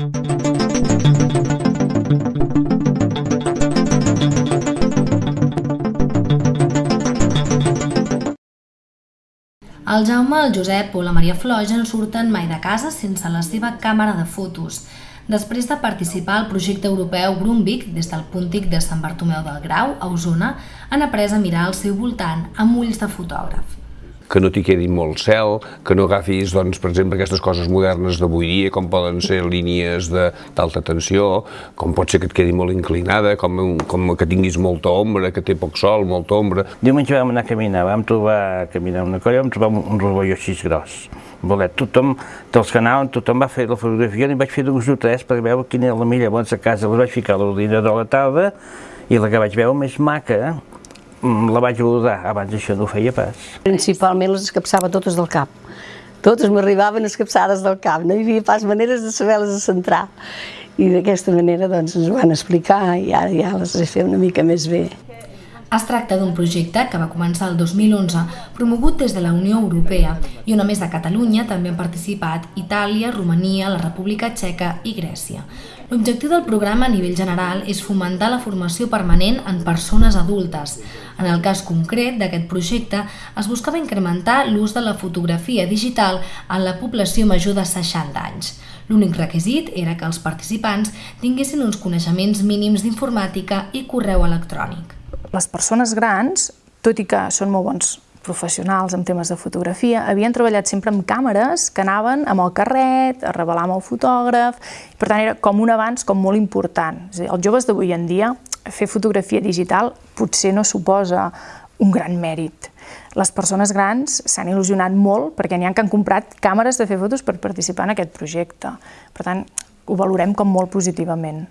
El Jaume, el Josep o la Maria Flor ja no surten mai de casa sense la seva càmera de fotos. Després de participar al projecte europeu Brumbic des del Puntic de Sant Bartomeu del Grau, a Osona, han après a mirar al seu voltant amb ulls de fotògraf que no t'hi quedi molt cel, que no agafis, doncs, per exemple, aquestes coses modernes d'avui dia, com poden ser línies d'alta tensió, com pot ser que et quedi molt inclinada, com, com que tinguis molta ombra, que té poc sol, molta ombra. Diumenge vam anar a caminar, vam trobar caminar una colla, vam trobar un rovelló així gros bolet. Tothom, dels que anaven, tothom va fer la fotografia, i vaig fer dos o tres per veure quina era la millor. Llavors a casa les vaig ficar a l'ordinador a la tarda i la que vaig veure més maca mm, la vaig abordar, abans això no ho feia pas. Principalment les escapçava totes del cap. Totes m'arribaven escapçades del cap, no hi havia pas maneres de saber-les centrar. I d'aquesta manera doncs, ens ho van explicar i ara ja les he fet una mica més bé. Es tracta d'un projecte que va començar el 2011, promogut des de la Unió Europea i on a més de Catalunya també han participat Itàlia, Romania, la República Txeca i Grècia. L'objectiu del programa a nivell general és fomentar la formació permanent en persones adultes. En el cas concret d'aquest projecte es buscava incrementar l'ús de la fotografia digital en la població major de 60 anys. L'únic requisit era que els participants tinguessin uns coneixements mínims d'informàtica i correu electrònic les persones grans, tot i que són molt bons professionals en temes de fotografia, havien treballat sempre amb càmeres que anaven amb el carret, a revelar amb el fotògraf, per tant era com un avanç com molt important. És a dir, els joves d'avui en dia, fer fotografia digital potser no suposa un gran mèrit. Les persones grans s'han il·lusionat molt perquè n'hi ha que han comprat càmeres de fer fotos per participar en aquest projecte. Per tant, ho valorem com molt positivament.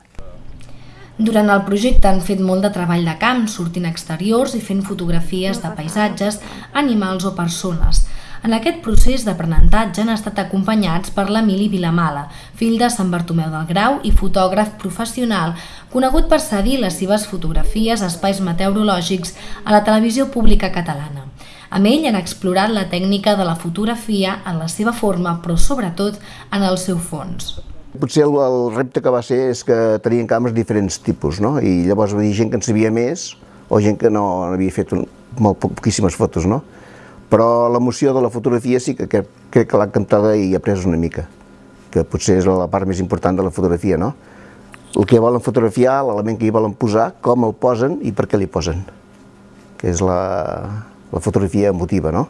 Durant el projecte han fet molt de treball de camp, sortint exteriors i fent fotografies de paisatges, animals o persones. En aquest procés d'aprenentatge han estat acompanyats per l'Emili Vilamala, fill de Sant Bartomeu del Grau i fotògraf professional, conegut per cedir les seves fotografies a espais meteorològics a la televisió pública catalana. Amb ell han explorat la tècnica de la fotografia en la seva forma, però sobretot en el seu fons. Potser el, el repte que va ser és que tenien càmeres diferents tipus, no? I llavors va dir gent que en sabia més o gent que no havia fet un, molt poquíssimes fotos, no? Però l'emoció de la fotografia sí que crec, crec que l'ha encantada i ha pres una mica, que potser és la part més important de la fotografia, no? El que volen fotografiar, l'element que hi volen posar, com el posen i per què li posen, que és la, la fotografia emotiva, no?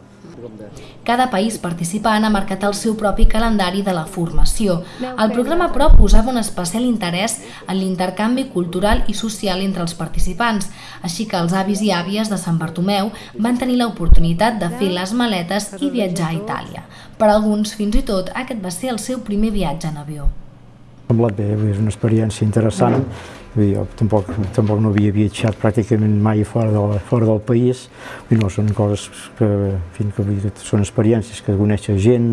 Cada país participant ha marcat el seu propi calendari de la formació. El programa, però, posava un especial interès en l'intercanvi cultural i social entre els participants, així que els avis i àvies de Sant Bartomeu van tenir l'oportunitat de fer les maletes i viatjar a Itàlia. Per alguns, fins i tot, aquest va ser el seu primer viatge en avió. Semblat bé, és una experiència interessant. Dir, jo tampoc, tampoc no havia viatjat pràcticament mai fora, de, fora del país, i no, són coses que, en fi, que, són experiències que coneixes gent,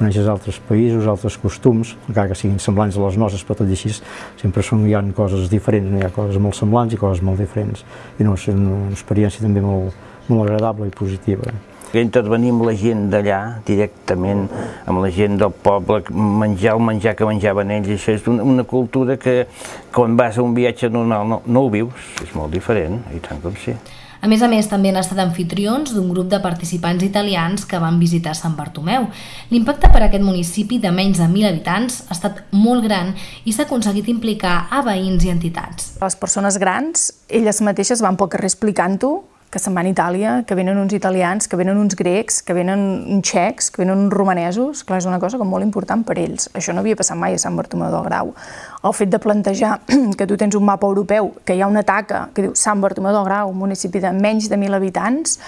coneixes altres països, altres costums, encara que siguin semblants a les nostres, però tot i així sempre són, hi ha coses diferents, hi ha coses molt semblants i coses molt diferents. I no, és una experiència també molt, molt agradable i positiva intervenir amb la gent d'allà, directament amb la gent del poble, menjar el menjar que menjaven ells, això és una, una cultura que quan vas a un viatge normal no, no ho vius, és molt diferent, i tant com sí. A més a més, també han estat anfitrions d'un grup de participants italians que van visitar Sant Bartomeu. L'impacte per a aquest municipi de menys de 1.000 habitants ha estat molt gran i s'ha aconseguit implicar a veïns i entitats. Les persones grans, elles mateixes van pel carrer explicant-ho, que se'n van a Itàlia, que venen uns italians, que venen uns grecs, que venen uns txecs, que venen uns romanesos, clar, és una cosa com molt important per ells. Això no havia passat mai a Sant Bartomeu del Grau. El fet de plantejar que tu tens un mapa europeu, que hi ha una taca que diu Sant Bartomeu del Grau, un municipi de menys de 1.000 habitants,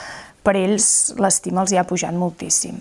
per ells l'estima els hi ha pujat moltíssim.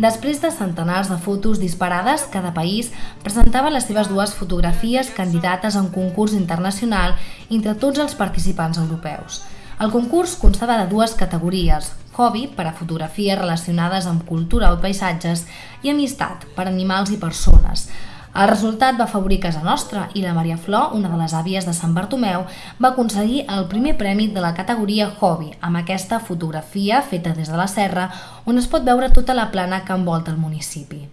Després de centenars de fotos disparades, cada país presentava les seves dues fotografies candidates a un concurs internacional entre tots els participants europeus. El concurs constava de dues categories, hobby per a fotografies relacionades amb cultura o paisatges i amistat per a animals i persones. El resultat va afavorir casa nostra i la Maria Flor, una de les àvies de Sant Bartomeu, va aconseguir el primer premi de la categoria Hobby amb aquesta fotografia feta des de la serra on es pot veure tota la plana que envolta el municipi.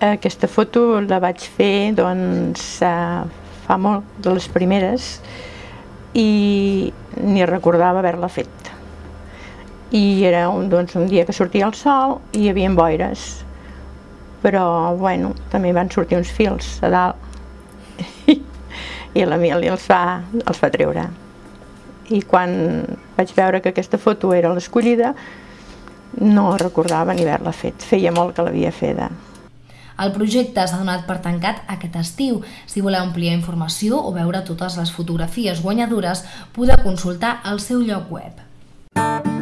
Aquesta foto la vaig fer doncs, fa molt, de les primeres, i ni recordava haver-la fet. I era un, doncs, un dia que sortia el sol i hi havia boires, però bueno, també van sortir uns fils a dalt i l'Emili els, va, els va treure. I quan vaig veure que aquesta foto era l'escollida, no recordava ni haver-la fet. Feia molt que l'havia feta. El projecte s'ha donat per tancat aquest estiu. Si voleu ampliar informació o veure totes les fotografies guanyadores, podeu consultar el seu lloc web.